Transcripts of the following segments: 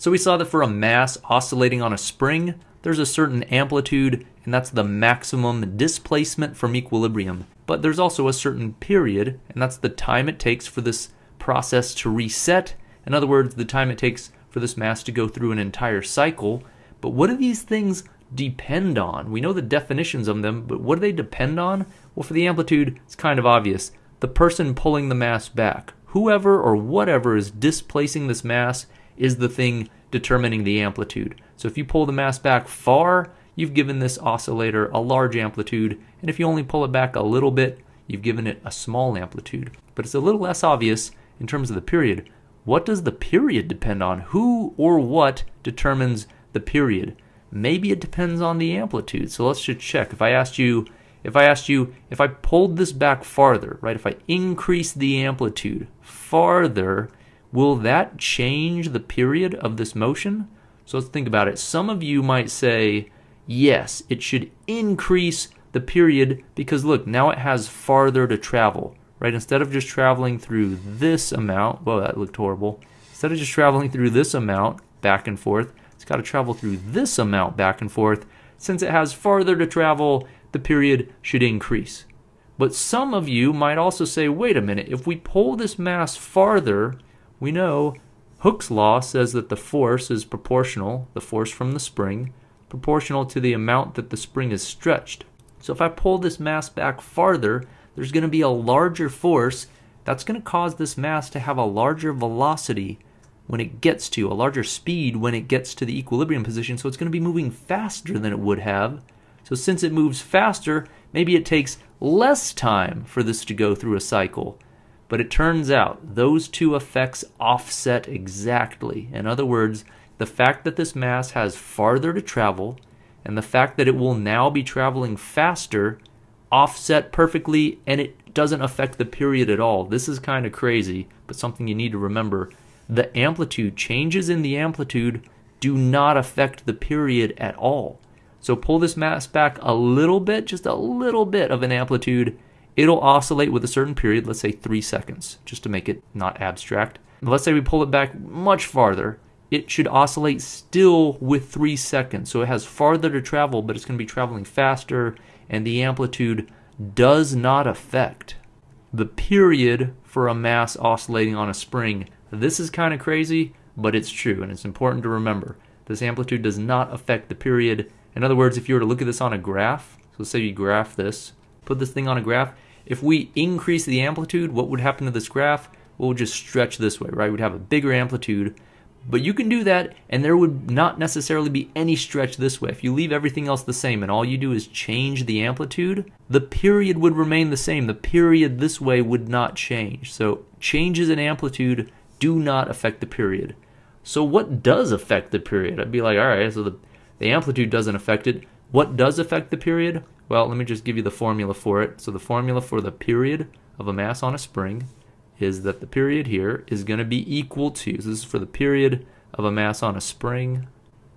So we saw that for a mass oscillating on a spring, there's a certain amplitude, and that's the maximum displacement from equilibrium. But there's also a certain period, and that's the time it takes for this process to reset. In other words, the time it takes for this mass to go through an entire cycle. But what do these things depend on? We know the definitions of them, but what do they depend on? Well, for the amplitude, it's kind of obvious. The person pulling the mass back, whoever or whatever is displacing this mass, is the thing determining the amplitude. So if you pull the mass back far, you've given this oscillator a large amplitude, and if you only pull it back a little bit, you've given it a small amplitude. But it's a little less obvious in terms of the period. What does the period depend on? Who or what determines the period? Maybe it depends on the amplitude. So let's just check. If I asked you, if I asked you, if I pulled this back farther, right? If I increase the amplitude farther, will that change the period of this motion? So let's think about it. Some of you might say, yes, it should increase the period because look, now it has farther to travel, right? Instead of just traveling through this amount, well, that looked horrible. Instead of just traveling through this amount back and forth, it's got to travel through this amount back and forth. Since it has farther to travel, the period should increase. But some of you might also say, wait a minute, if we pull this mass farther, we know Hooke's law says that the force is proportional, the force from the spring, proportional to the amount that the spring is stretched. So if I pull this mass back farther, there's going to be a larger force that's going to cause this mass to have a larger velocity when it gets to, a larger speed when it gets to the equilibrium position. So it's going to be moving faster than it would have. So since it moves faster, maybe it takes less time for this to go through a cycle. But it turns out those two effects offset exactly. In other words, the fact that this mass has farther to travel and the fact that it will now be traveling faster offset perfectly and it doesn't affect the period at all. This is kind of crazy, but something you need to remember. The amplitude, changes in the amplitude, do not affect the period at all. So pull this mass back a little bit, just a little bit of an amplitude, it'll oscillate with a certain period, let's say three seconds, just to make it not abstract. Let's say we pull it back much farther. It should oscillate still with three seconds. So it has farther to travel, but it's going to be traveling faster, and the amplitude does not affect the period for a mass oscillating on a spring. This is kind of crazy, but it's true, and it's important to remember. This amplitude does not affect the period. In other words, if you were to look at this on a graph, so let's say you graph this, put this thing on a graph, if we increase the amplitude, what would happen to this graph? We'll just stretch this way, right? We'd have a bigger amplitude. But you can do that, and there would not necessarily be any stretch this way. If you leave everything else the same and all you do is change the amplitude, the period would remain the same. The period this way would not change. So changes in amplitude do not affect the period. So what does affect the period? I'd be like, all right, so the, the amplitude doesn't affect it. What does affect the period? Well, let me just give you the formula for it. So the formula for the period of a mass on a spring is that the period here is going to be equal to, so this is for the period of a mass on a spring.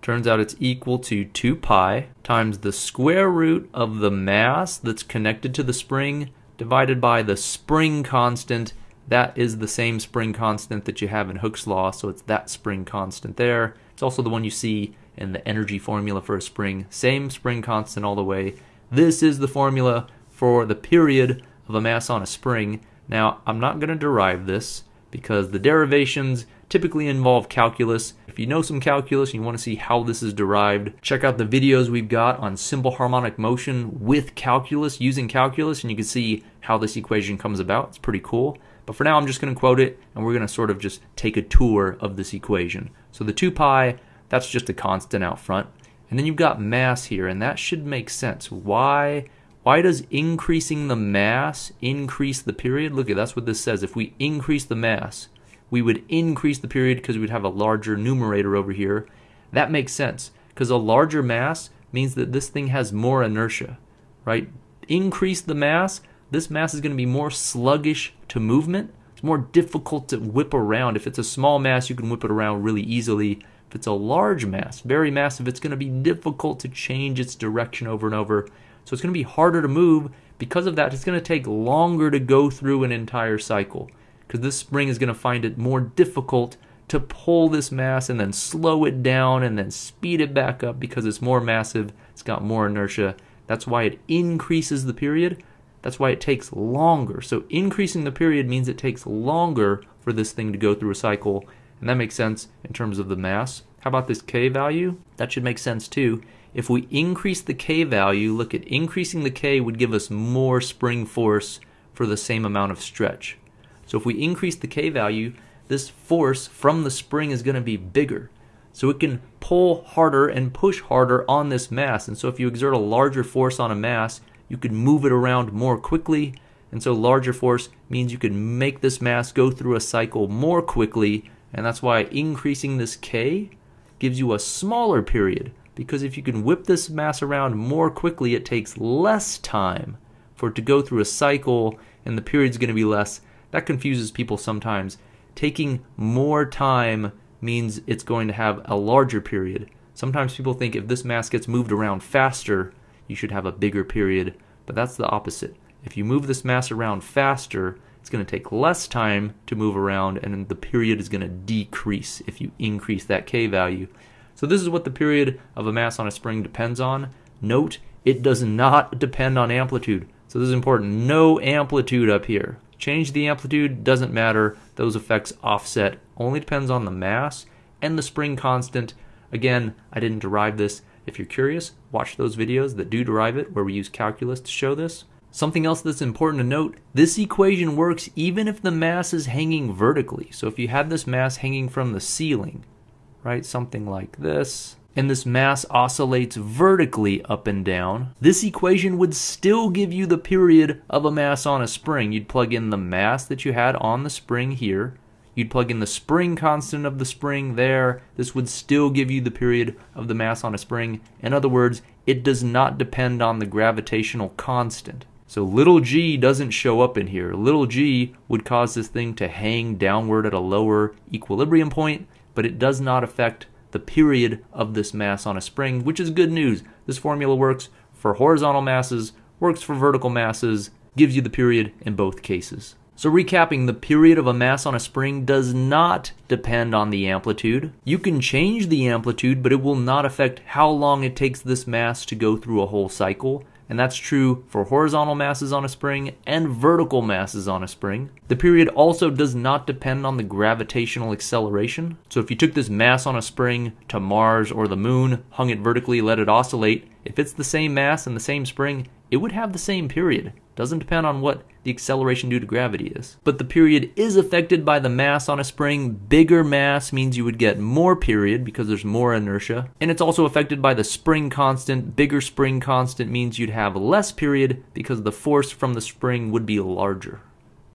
Turns out it's equal to 2 pi times the square root of the mass that's connected to the spring divided by the spring constant. That is the same spring constant that you have in Hooke's law, so it's that spring constant there. It's also the one you see in the energy formula for a spring. Same spring constant all the way. This is the formula for the period of a mass on a spring. Now, I'm not going to derive this because the derivations typically involve calculus. If you know some calculus and you want to see how this is derived, check out the videos we've got on simple harmonic motion with calculus, using calculus, and you can see how this equation comes about. It's pretty cool. But for now, I'm just going to quote it, and we're going to sort of just take a tour of this equation. So the 2 pi, that's just a constant out front. And then you've got mass here, and that should make sense. Why, why does increasing the mass increase the period? Look at that's what this says. If we increase the mass, we would increase the period because we'd have a larger numerator over here. That makes sense because a larger mass means that this thing has more inertia, right? Increase the mass, this mass is going to be more sluggish to movement. It's more difficult to whip around. If it's a small mass, you can whip it around really easily. If it's a large mass, very massive, it's going to be difficult to change its direction over and over. So it's going to be harder to move. Because of that, it's going to take longer to go through an entire cycle because this spring is going to find it more difficult to pull this mass and then slow it down and then speed it back up because it's more massive, it's got more inertia. That's why it increases the period. That's why it takes longer. So increasing the period means it takes longer for this thing to go through a cycle, and that makes sense in terms of the mass. How about this K value? That should make sense too. If we increase the K value, look at increasing the K would give us more spring force for the same amount of stretch. So if we increase the K value, this force from the spring is going to be bigger. So it can pull harder and push harder on this mass. And so if you exert a larger force on a mass, you could move it around more quickly. And so larger force means you can make this mass go through a cycle more quickly. And that's why increasing this K gives you a smaller period. Because if you can whip this mass around more quickly, it takes less time for it to go through a cycle and the period's going to be less. That confuses people sometimes taking more time means it's going to have a larger period. Sometimes people think if this mass gets moved around faster, you should have a bigger period, but that's the opposite. If you move this mass around faster, it's going to take less time to move around, and the period is going to decrease if you increase that K value. So, this is what the period of a mass on a spring depends on. Note, it does not depend on amplitude. So, this is important. No amplitude up here. Change the amplitude, doesn't matter. Those effects offset. Only depends on the mass and the spring constant. Again, I didn't derive this. If you're curious, watch those videos that do derive it where we use calculus to show this. Something else that's important to note, this equation works even if the mass is hanging vertically. So if you had this mass hanging from the ceiling, right, something like this, and this mass oscillates vertically up and down, this equation would still give you the period of a mass on a spring. You'd plug in the mass that you had on the spring here. You'd plug in the spring constant of the spring there. This would still give you the period of the mass on a spring. In other words, it does not depend on the gravitational constant. So little g doesn't show up in here. Little g would cause this thing to hang downward at a lower equilibrium point, but it does not affect the period of this mass on a spring, which is good news. This formula works for horizontal masses, works for vertical masses, gives you the period in both cases. So recapping, the period of a mass on a spring does not depend on the amplitude. You can change the amplitude, but it will not affect how long it takes this mass to go through a whole cycle and that's true for horizontal masses on a spring and vertical masses on a spring. The period also does not depend on the gravitational acceleration. So if you took this mass on a spring to Mars or the moon, hung it vertically, let it oscillate, if it's the same mass and the same spring, it would have the same period. Doesn't depend on what the acceleration due to gravity is. But the period is affected by the mass on a spring. Bigger mass means you would get more period because there's more inertia. And it's also affected by the spring constant. Bigger spring constant means you'd have less period because the force from the spring would be larger.